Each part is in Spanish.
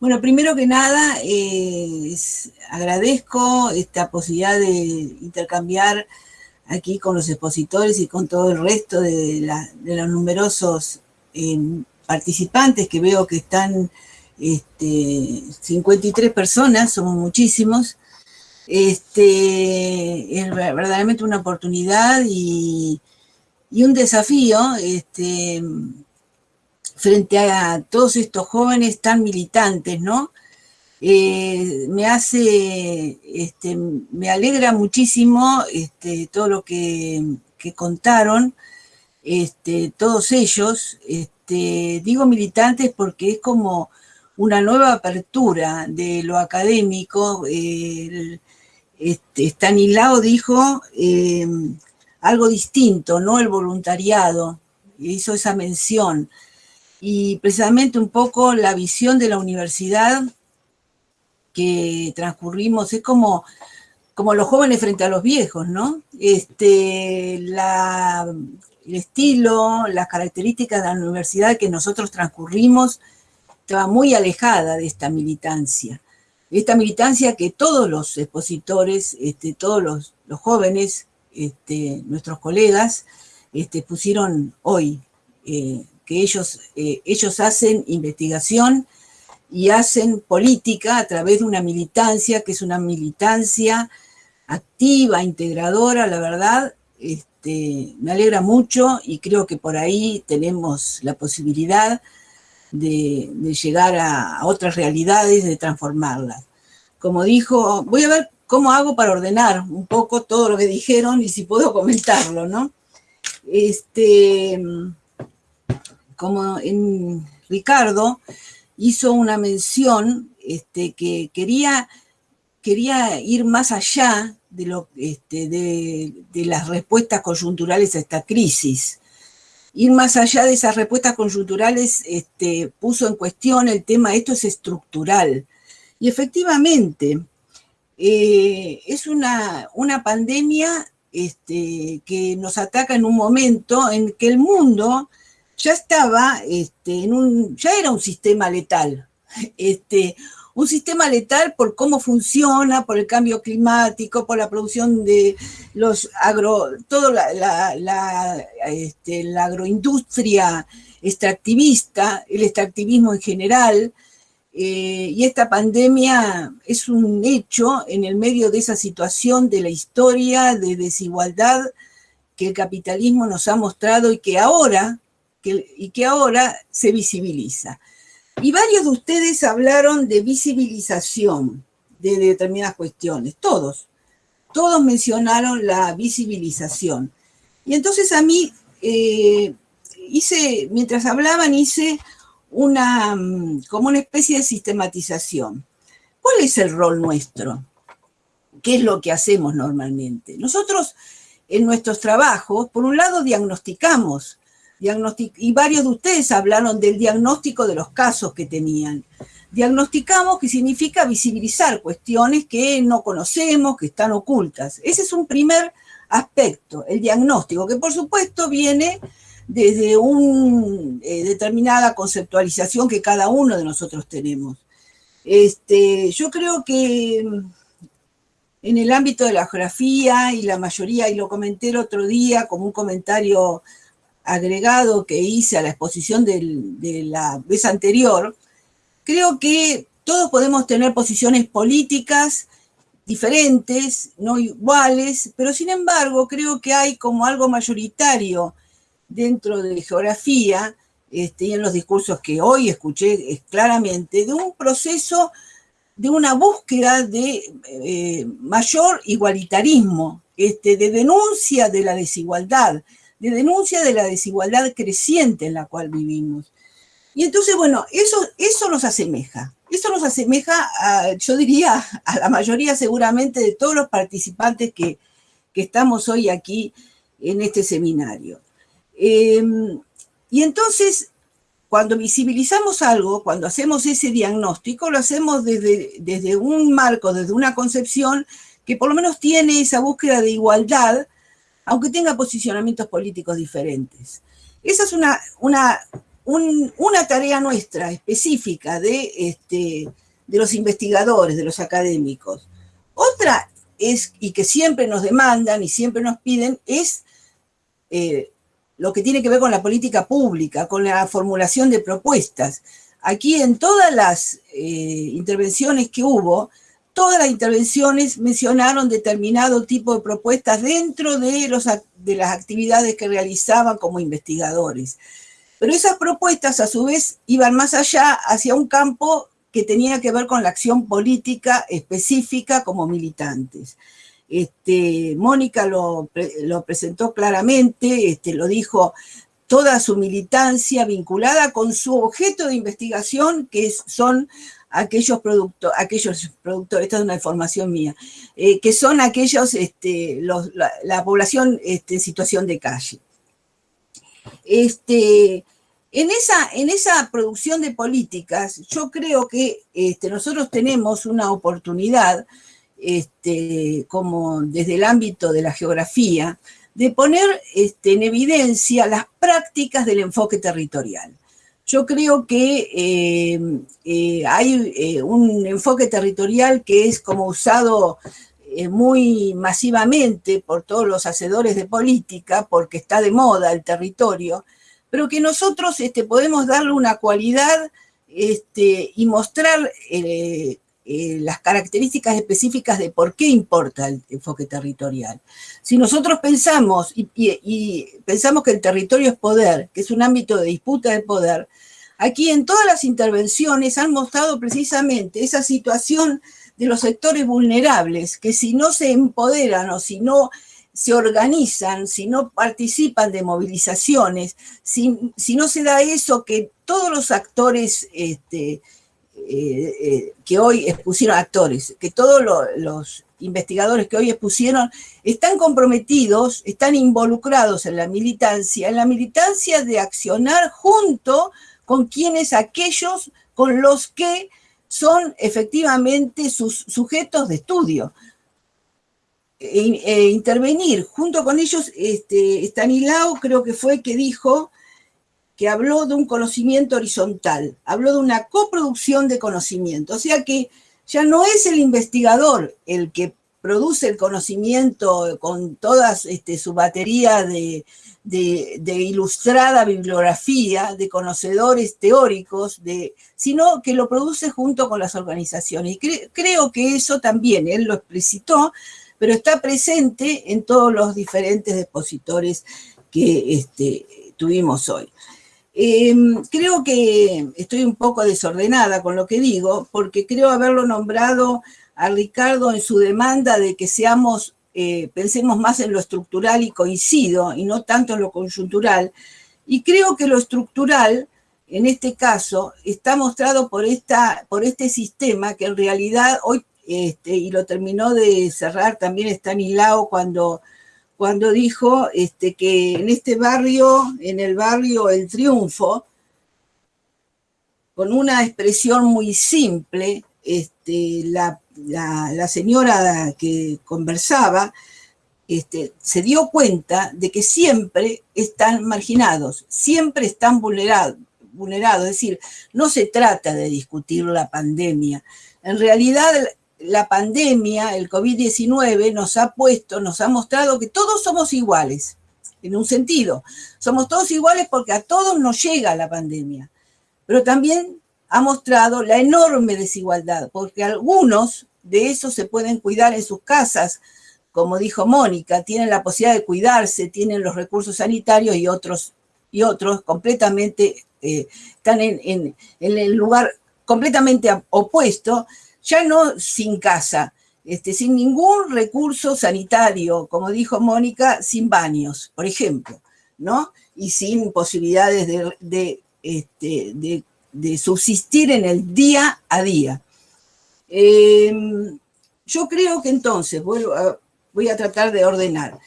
Bueno, primero que nada, agradezco esta posibilidad de intercambiar aquí con los expositores y con todo el resto de, los numerosos eh, participantes que veo que están este, 53 personas, somos muchísimos. Este, es verdaderamente una oportunidad y, un desafío este, frente a todos estos jóvenes tan militantes, ¿no? Eh, me hace, este, me alegra muchísimo este, todo lo que, contaron, este, todos ellos, este, digo militantes porque es como una nueva apertura de lo académico. este, Stanislao dijo eh, algo distinto, no el voluntariado, hizo esa mención. Y precisamente un poco la visión de la universidad que transcurrimos, es como, como los jóvenes frente a los viejos, ¿no? Este, la, el estilo, las características de la universidad que nosotros transcurrimos estaba muy alejada de esta militancia. Esta militancia que todos los expositores, este, todos los, jóvenes, este, nuestros colegas, este, pusieron hoy, eh, que ellos, eh, ellos hacen investigación, y hacen política a través de una militancia que es una militancia activa, integradora, la verdad, este, me alegra mucho y creo que por ahí tenemos la posibilidad de, llegar a, otras realidades, de transformarlas. Como dijo, voy a ver cómo hago para ordenar un poco todo lo que dijeron y si puedo comentarlo, ¿no? Este, como Ricardo, hizo una mención este, que quería, quería ir más allá de, lo, este, de, las respuestas coyunturales a esta crisis. Ir más allá de esas respuestas coyunturales este, puso en cuestión el tema, esto es estructural. Y efectivamente, eh, es una, una pandemia que nos ataca en un momento en que el mundo ya estaba este, en un, ya era un sistema letal, este, un sistema letal por cómo funciona, por el cambio climático, por la producción de los agro, toda la, este, la agroindustria extractivista, el extractivismo en general, eh, y esta pandemia es un hecho en el medio de esa situación de la historia de desigualdad que el capitalismo nos ha mostrado y que ahora y que ahora se visibiliza. Y varios de ustedes hablaron de visibilización de determinadas cuestiones, todos, todos mencionaron la visibilización. Y entonces a mí, eh, hice, mientras hablaban, hice una, mm, como una especie de sistematización. ¿Cuál es el rol nuestro? ¿Qué es lo que hacemos normalmente? Nosotros en nuestros trabajos, por un lado, diagnosticamos y varios de ustedes hablaron del diagnóstico de los casos que tenían. Diagnosticamos que significa visibilizar cuestiones que no conocemos, que están ocultas. Ese es un primer aspecto, el diagnóstico, que por supuesto viene desde una eh, determinada conceptualización que cada uno de nosotros tenemos. Este, yo creo que en el ámbito de la geografía y la mayoría, y lo comenté el otro día como un comentario agregado que hice a la exposición de la vez anterior, creo que todos podemos tener posiciones políticas diferentes, no iguales, pero sin embargo creo que hay como algo mayoritario dentro de geografía este, y en los discursos que hoy escuché claramente, de un proceso de una búsqueda de eh, mayor igualitarismo, este, de denuncia de la desigualdad, de denuncia de la desigualdad creciente en la cual vivimos. Y entonces, bueno, eso, eso nos asemeja. Eso nos asemeja, yo diría, a la mayoría seguramente de todos los participantes que, estamos hoy aquí en este seminario. Em, y entonces, cuando visibilizamos algo, cuando hacemos ese diagnóstico, lo hacemos desde, desde un marco, desde una concepción que por lo menos tiene esa búsqueda de igualdad aunque tenga posicionamientos políticos diferentes. Esa es una, una una tarea nuestra específica de, este, de los investigadores, de los académicos. Otra es, y que siempre nos demandan y siempre nos piden, es eh, lo que tiene que ver con la política pública, con la formulación de propuestas. Aquí en todas las eh, intervenciones que hubo, todas las intervenciones mencionaron determinado tipo de propuestas dentro de, los, de las actividades que realizaban como investigadores. Pero esas propuestas a su vez iban más allá hacia un campo que tenía que ver con la acción política específica como militantes. Este, Mónica lo, presentó claramente, este, lo dijo toda su militancia vinculada con su objeto de investigación, que son aquellos, productos, aquellos productores, esta es una información mía, eh, que son aquellos, este, la, población este, en situación de calle. Este, en, esa, en esa producción de políticas, yo creo que nosotros tenemos una oportunidad, como desde el ámbito de la geografía, de poner en evidencia las prácticas del enfoque territorial. Yo creo que eh, eh, hay eh, un enfoque territorial que es como usado muy masivamente por todos los hacedores de política, porque está de moda el territorio, pero que nosotros este, podemos darle una cualidad este, y mostrar eh, las características específicas de por qué importa el enfoque territorial. Si nosotros pensamos y, pensamos que el territorio es poder, que es un ámbito de disputa de poder, aquí en todas las intervenciones han mostrado precisamente esa situación de los sectores vulnerables, que si no se empoderan o si no se organizan, si no participan de movilizaciones, si, no se da eso que todos los actores este, eh, eh, que hoy expusieron, actores, que todos los investigadores que hoy expusieron están comprometidos, están involucrados en la militancia, en la militancia de accionar junto con quienes aquellos con los que son efectivamente sus sujetos de estudio. E, e intervenir junto con ellos, este, creo que fue que dijo que habló de un conocimiento horizontal, habló de una coproducción de conocimiento, o sea que ya no es el investigador el que produce el conocimiento con toda este, su batería de, ilustrada bibliografía, de conocedores teóricos, de, sino que lo produce junto con las organizaciones. Y creo que eso también, él lo explicitó, pero está presente en todos los diferentes depositores que este, tuvimos hoy. Em, creo que estoy un poco desordenada con lo que digo, porque creo haberlo nombrado a Ricardo en su demanda de que seamos, eh, pensemos más en lo estructural y coincido, y no tanto en lo coyuntural. Y creo que lo estructural, en este caso, está mostrado por, esta, por este sistema que en realidad hoy este, y lo terminó de cerrar también Stanislao cuando, cuando dijo este, que en este barrio, en el barrio El Triunfo, con una expresión muy simple, este, la, señora que conversaba este, se dio cuenta de que siempre están marginados, siempre están vulnerados, vulnerados. Es decir, no se trata de discutir la pandemia. En realidad, la pandemia, el COVID-19, nos ha puesto, nos ha mostrado que todos somos iguales, en un sentido. Somos todos iguales porque a todos nos llega la pandemia. Pero también ha mostrado la enorme desigualdad, porque algunos de esos se pueden cuidar en sus casas, como dijo Mónica, tienen la posibilidad de cuidarse, tienen los recursos sanitarios y otros, y otros completamente eh, están en, en el lugar completamente opuesto ya no sin casa, este, sin ningún recurso sanitario, como dijo Mónica, sin baños, por ejemplo, ¿no? Y sin posibilidades de, este, subsistir en el día a día. Em, yo creo que entonces, voy a tratar de ordenar.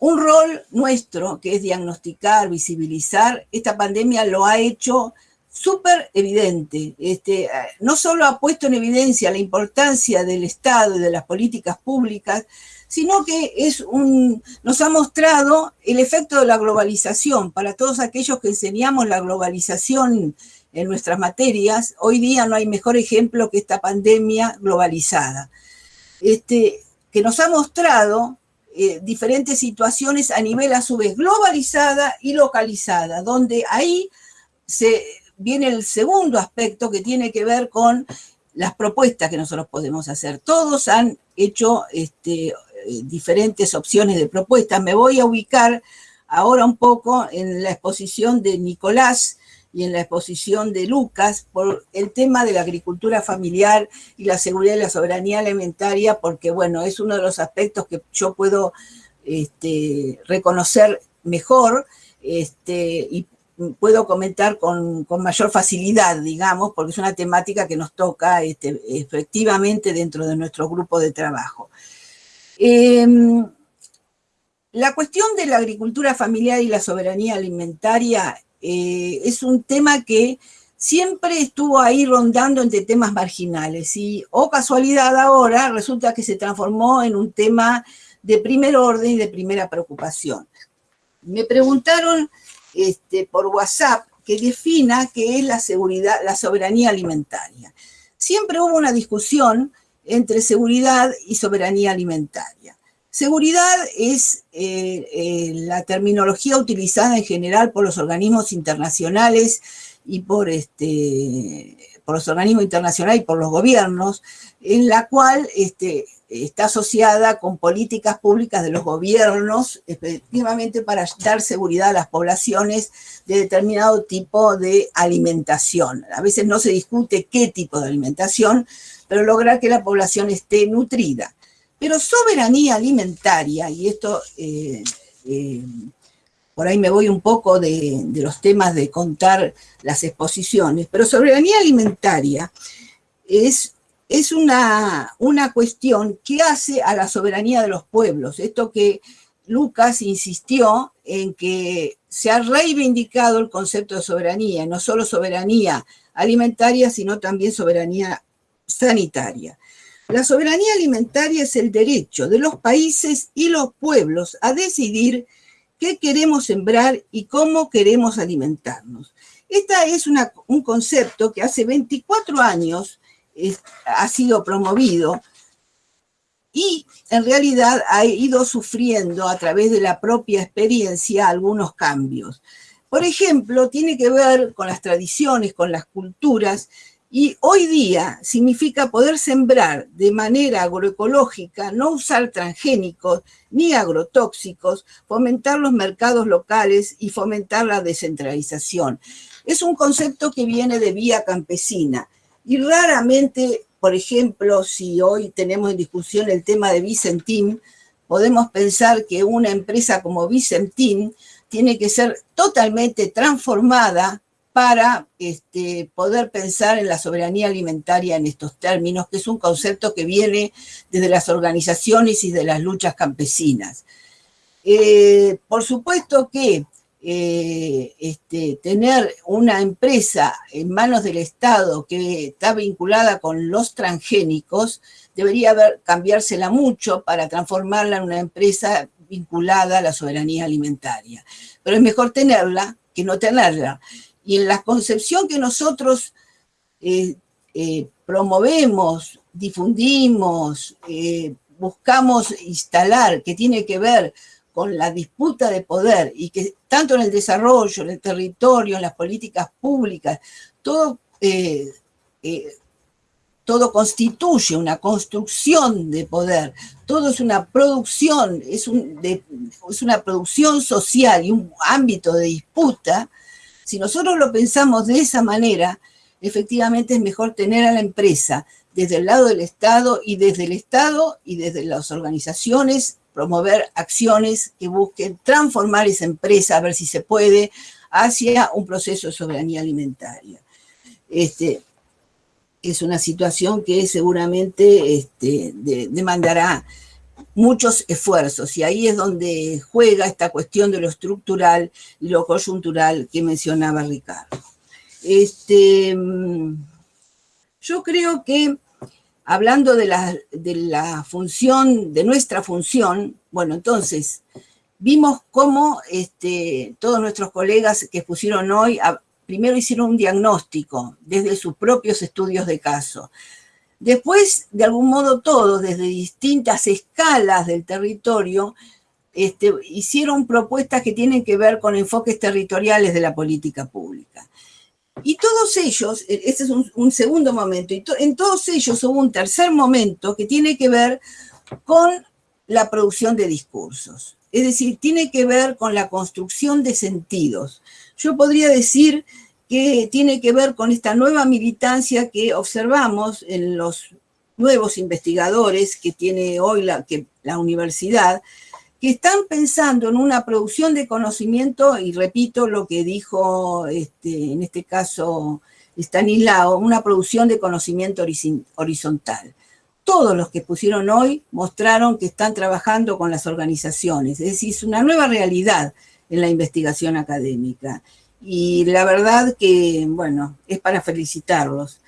Un rol nuestro, que es diagnosticar, visibilizar, esta pandemia lo ha hecho súper evidente. Este, no solo ha puesto en evidencia la importancia del Estado y de las políticas públicas, sino que es un, nos ha mostrado el efecto de la globalización. Para todos aquellos que enseñamos la globalización en nuestras materias, hoy día no hay mejor ejemplo que esta pandemia globalizada, este, que nos ha mostrado eh, diferentes situaciones a nivel a su vez globalizada y localizada, donde ahí se viene el segundo aspecto que tiene que ver con las propuestas que nosotros podemos hacer. Todos han hecho este, eh, diferentes opciones de propuestas. Me voy a ubicar ahora un poco en la exposición de Nicolás y en la exposición de Lucas por el tema de la agricultura familiar y la seguridad y la soberanía alimentaria, porque bueno, es uno de los aspectos que yo puedo este, reconocer mejor este, y puedo comentar con, mayor facilidad, digamos, porque es una temática que nos toca este, efectivamente dentro de nuestro grupo de trabajo. Em, la cuestión de la agricultura familiar y la soberanía alimentaria eh, es un tema que siempre estuvo ahí rondando entre temas marginales y, oh casualidad ahora, resulta que se transformó en un tema de primer orden y de primera preocupación. Me preguntaron este, por WhatsApp que defina qué es la seguridad, la soberanía alimentaria. Siempre hubo una discusión entre seguridad y soberanía alimentaria. Seguridad es eh, eh, la terminología utilizada en general por los organismos internacionales y por, este, por los organismos internacionales y por los gobiernos, en la cual este, está asociada con políticas públicas de los gobiernos, efectivamente para dar seguridad a las poblaciones de determinado tipo de alimentación. A veces no se discute qué tipo de alimentación, pero lograr que la población esté nutrida. Pero soberanía alimentaria, y esto eh, eh, por ahí me voy un poco de, los temas de contar las exposiciones, pero soberanía alimentaria es, es una, una cuestión que hace a la soberanía de los pueblos. Esto que Lucas insistió en que se ha reivindicado el concepto de soberanía, no solo soberanía alimentaria, sino también soberanía sanitaria. La soberanía alimentaria es el derecho de los países y los pueblos a decidir qué queremos sembrar y cómo queremos alimentarnos. Este es un concepto que hace 24 años ha sido promovido y en realidad ha ido sufriendo a través de la propia experiencia algunos cambios. Por ejemplo, tiene que ver con las tradiciones, con las culturas, y hoy día significa poder sembrar de manera agroecológica, no usar transgénicos ni agrotóxicos, fomentar los mercados locales y fomentar la descentralización. Es un concepto que viene de vía campesina y raramente, por ejemplo, si hoy tenemos en discusión el tema de Vicentín, podemos pensar que una empresa como Vicentín tiene que ser totalmente transformada para este, poder pensar en la soberanía alimentaria en estos términos, que es un concepto que viene desde las organizaciones y de las luchas campesinas. Eh, por supuesto que eh, este, tener una empresa en manos del Estado que está vinculada con los transgénicos debería haber, cambiársela mucho para transformarla en una empresa vinculada a la soberanía alimentaria. Pero es mejor tenerla que no tenerla y en la concepción que nosotros eh, eh, promovemos, difundimos, buscamos instalar, que tiene que ver con la disputa de poder y que tanto en el desarrollo, en el territorio, en las políticas públicas, todo, todo constituye una construcción de poder, todo es una producción, es, es una producción social y un ámbito de disputa. Si nosotros lo pensamos de esa manera, efectivamente es mejor tener a la empresa desde el lado del Estado y desde el Estado y desde las organizaciones promover acciones que busquen transformar esa empresa, a ver si se puede, hacia un proceso de soberanía alimentaria. Este, es una situación que seguramente este, demandará muchos esfuerzos y ahí es donde juega esta cuestión de lo estructural y lo coyuntural que mencionaba Ricardo. Este, yo creo que hablando de la, de la función, de nuestra función, bueno, entonces, vimos cómo este, todos nuestros colegas que expusieron hoy, primero hicieron un diagnóstico desde sus propios estudios de caso. Después, de algún modo, todos, desde distintas escalas del territorio, este, hicieron propuestas que tienen que ver con enfoques territoriales de la política pública. Y todos ellos, e, ese es un, segundo momento, y en todos ellos hubo un tercer momento que tiene que ver con la producción de discursos. Es decir, tiene que ver con la construcción de sentidos. Yo podría decir que tiene que ver con esta nueva militancia que observamos en los nuevos investigadores que tiene hoy la, que, la universidad, que están pensando en una producción de conocimiento, y repito lo que dijo este, en este caso Stanislao, una producción de conocimiento horizontal. Todos los que pusieron hoy mostraron que están trabajando con las organizaciones, es decir, es una nueva realidad en la investigación académica. Y la verdad que, bueno, es para felicitarlos.